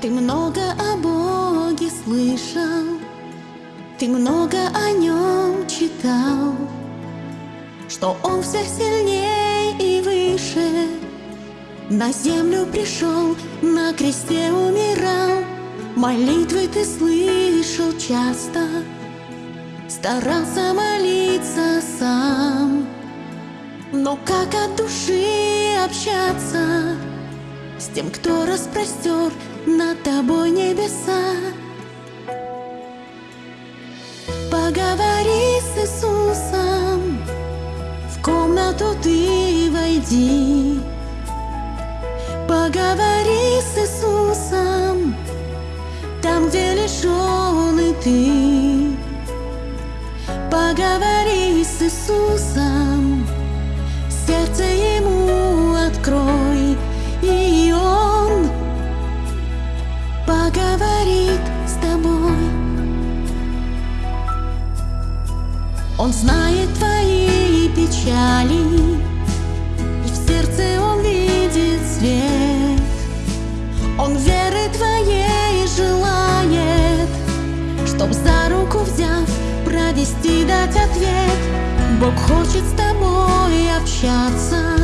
Ты много о Боге слышал, Ты много о Нем читал, Что Он всех сильнее и выше, На землю пришел, на кресте умирал, Молитвы ты слышал часто, Старался молиться сам, Но как от души общаться С тем, кто распростер над тобой небеса? Поговори с Иисусом, В комнату ты войди, Поговори с Иисусом, Там, где лишь Он и ты. Поговори с Иисусом, Он знает твои печали, и в сердце Он видит свет. Он веры твоей желает, чтоб за руку взяв провести, дать ответ Бог хочет с тобой общаться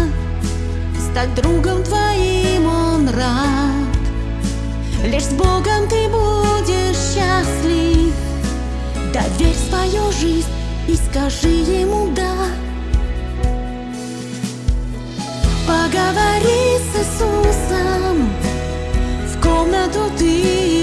Стать другом твоим Он рад Лишь с Богом ты будешь счастлив Доверь свою жизнь и скажи Ему «да» Поговори с Иисусом. В комнату ты